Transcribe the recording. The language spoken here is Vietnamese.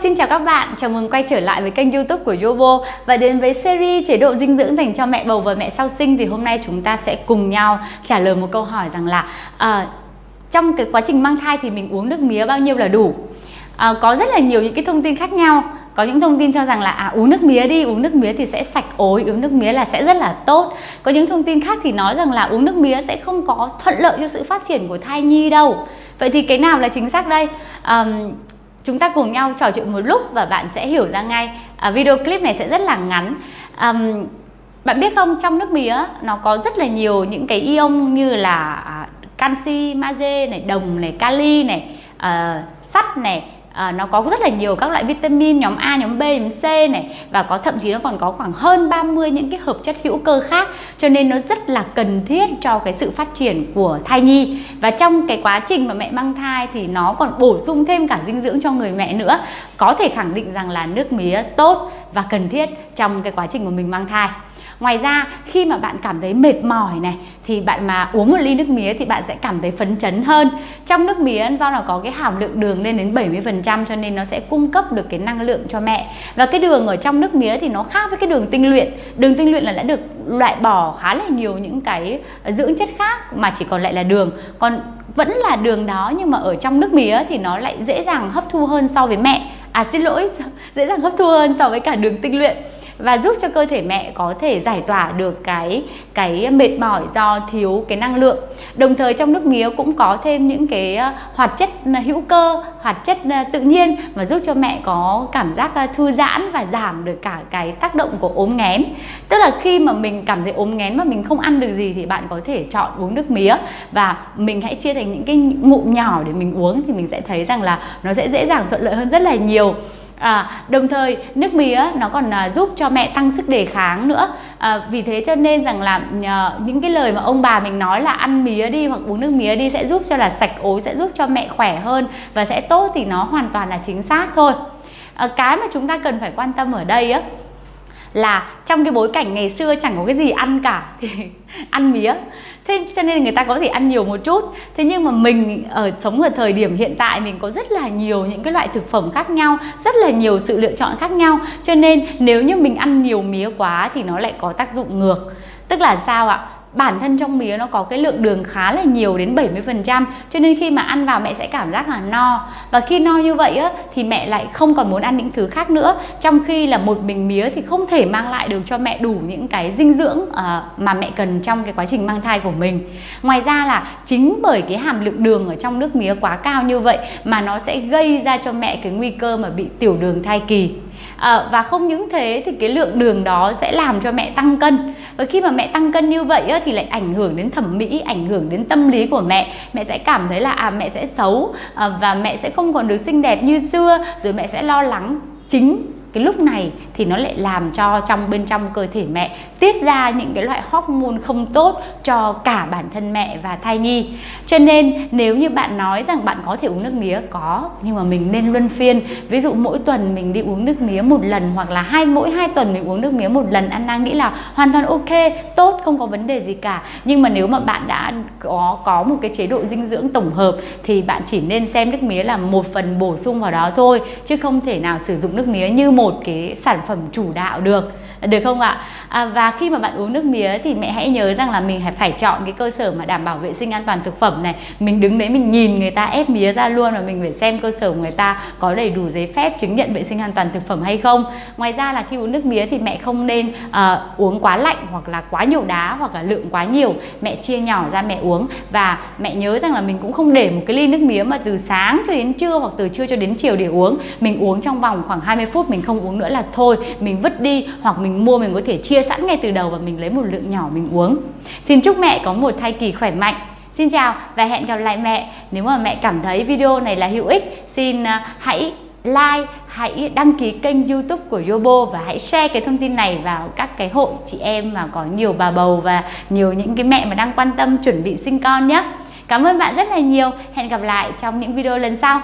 xin chào các bạn, chào mừng quay trở lại với kênh youtube của Yobo. Và đến với series chế độ dinh dưỡng dành cho mẹ bầu và mẹ sau sinh Thì hôm nay chúng ta sẽ cùng nhau trả lời một câu hỏi rằng là à, Trong cái quá trình mang thai thì mình uống nước mía bao nhiêu là đủ? À, Có rất là nhiều những cái thông tin khác nhau. Có những thông tin cho rằng là à, uống nước mía đi uống nước mía thì sẽ sạch ối uống nước mía là sẽ rất là tốt. Có những thông tin khác thì nói rằng là uống nước mía sẽ không có thuận lợi cho sự phát triển của thai nhi đâu. Vậy thì cái nào là chính xác đây? À, chúng ta cùng nhau trò chuyện một lúc và bạn sẽ hiểu ra ngay. À, video clip này sẽ rất là ngắn. Um, bạn biết không trong nước mía nó có rất là nhiều những cái ion như là à, canxi magie này đồng này kali này uh, sắt này à, nó có rất là nhiều các loại vitamin nhóm A, nhóm B, nhóm C này. Và có thậm chí nó còn có khoảng hơn 30 những cái hợp chất hữu cơ khác. Cho nên nó rất là cần thiết cho cái sự phát triển của thai nhi. Và trong cái quá trình mà mẹ mang thai thì nó còn bổ sung thêm cả dinh dưỡng cho người mẹ nữa. Có thể khẳng định rằng là nước mía tốt và cần thiết trong cái quá trình mà mình mang thai. Ngoài ra khi mà bạn cảm thấy mệt mỏi này thì bạn mà uống một ly nước mía thì bạn sẽ cảm thấy phấn chấn hơn. Trong nước mía do là có cái hàm lượng đường lên đến 70% cho nên nó sẽ cung cấp được cái năng lượng cho mẹ. Và cái đường ở trong nước mía thì nó khác với cái đường tinh luyện. Đường tinh luyện là đã được loại bỏ khá là nhiều những cái dưỡng chất khác mà chỉ còn lại là đường. Còn vẫn là đường đó nhưng mà ở trong nước mía thì nó lại dễ dàng hấp thu hơn so với mẹ. À xin lỗi, dễ dàng hấp thu hơn so với cả đường tinh luyện và giúp cho cơ thể mẹ có thể giải tỏa được cái cái mệt mỏi do thiếu cái năng lượng. Đồng thời trong nước mía cũng có thêm những cái ờ, hoạt chất ờ, hữu cơ, hoạt chất ờ, tự nhiên và giúp cho mẹ có cảm giác thư giãn và giảm được cả cái tác động của ốm nghén. Tức là khi mà mình cảm thấy ốm nghén mà mình không ăn được gì thì bạn có thể chọn uống nước mía và mình hãy chia thành những cái ngụm nhỏ để mình uống thì mình sẽ thấy rằng là nó sẽ dễ dàng thuận lợi hơn rất là nhiều à, đồng thời nước mía nó còn à, giúp cho mẹ tăng sức đề kháng nữa. À, vì thế cho nên rằng là à, những cái lời mà ông bà mình nói là ăn mía đi hoặc uống nước mía đi sẽ giúp cho là sạch ối sẽ giúp cho mẹ khỏe hơn và sẽ tốt thì nó hoàn toàn là chính xác thôi. À, cái mà chúng ta cần phải quan tâm ở đây á là trong cái bối cảnh ngày xưa chẳng có cái gì ăn cả, thì ăn mía. Thế cho nên người ta có thể ăn nhiều một chút. Thế nhưng mà mình ở sống ở thời điểm hiện tại mình có rất là nhiều những cái loại thực phẩm khác nhau, rất là nhiều sự lựa chọn khác nhau. Cho nên nếu như mình ăn nhiều mía quá thì nó lại có tác dụng ngược. Tức là sao ạ? Bản thân trong mía nó có cái lượng đường khá là nhiều đến 70% cho nên khi mà ăn vào mẹ sẽ cảm giác là no. Và khi no như vậy á, thì mẹ lại không còn muốn ăn những thứ khác nữa. Trong khi là một mình mía thì không thể mang lại được cho mẹ đủ những cái dinh dưỡng uh, mà mẹ cần trong cái quá trình mang thai của mình. Ngoài ra là chính bởi cái hàm lượng đường ở trong nước mía quá cao như vậy mà nó sẽ gây ra cho mẹ cái nguy cơ mà bị tiểu đường thai kỳ à, và không những thế thì cái lượng đường đó sẽ làm cho mẹ tăng cân. Và khi mà mẹ tăng cân như vậy á, thì lại ảnh hưởng đến thẩm mỹ ảnh hưởng đến tâm lý của mẹ. Mẹ sẽ cảm thấy là à mẹ sẽ xấu à, và mẹ sẽ không còn được xinh đẹp như xưa rồi mẹ sẽ lo lắng chính cái lúc này thì nó lại làm cho trong bên trong cơ thể mẹ tiết ra những cái loại hormone không tốt cho cả bản thân mẹ và thai nhi. Cho nên nếu như bạn nói rằng bạn có thể uống nước mía, có, nhưng mà mình nên luân phiên. Ví dụ mỗi tuần mình đi uống nước mía một lần hoặc là hai, mỗi hai tuần mình uống nước mía một lần Anna nghĩ là hoàn toàn ok, tốt, không có vấn đề gì cả. Nhưng mà nếu mà bạn đã có có một cái chế độ dinh dưỡng tổng hợp thì bạn chỉ nên xem nước mía là một phần bổ sung vào đó thôi, chứ không thể nào sử dụng nước mía như một một cái sản phẩm chủ đạo được được không ạ? À, và khi mà bạn uống nước mía thì mẹ hãy nhớ rằng là mình phải chọn cái cơ sở mà đảm bảo vệ sinh an toàn thực phẩm này. Mình đứng đấy mình nhìn người ta ép mía ra luôn và mình phải xem cơ sở của người ta có đầy đủ giấy phép chứng nhận vệ sinh an toàn thực phẩm hay không. Ngoài ra là khi uống nước mía thì mẹ không nên uh, uống quá lạnh hoặc là quá nhiều đá hoặc là lượng quá nhiều. Mẹ chia nhỏ ra mẹ uống. Và mẹ nhớ rằng là mình cũng không để một cái ly nước mía mà từ sáng cho đến trưa hoặc từ trưa cho đến chiều để uống. Mình uống trong vòng khoảng 20 phút mình không uống nữa là thôi. Mình vứt đi hoặc mình mình mua mình có thể chia sẵn ngay từ đầu và mình lấy một lượng nhỏ mình uống. Xin chúc mẹ có một thai kỳ khỏe mạnh. Xin chào và hẹn gặp lại mẹ. Nếu mà mẹ cảm thấy video này là hữu ích Xin à, hãy like, hãy đăng ký kênh youtube của Yobo Và hãy share cái thông tin này vào các cái hội chị em mà có nhiều bà bầu Và nhiều những cái mẹ mà đang quan tâm chuẩn bị sinh con nhé. Cảm ơn bạn rất là nhiều. Hẹn gặp lại trong những video lần sau.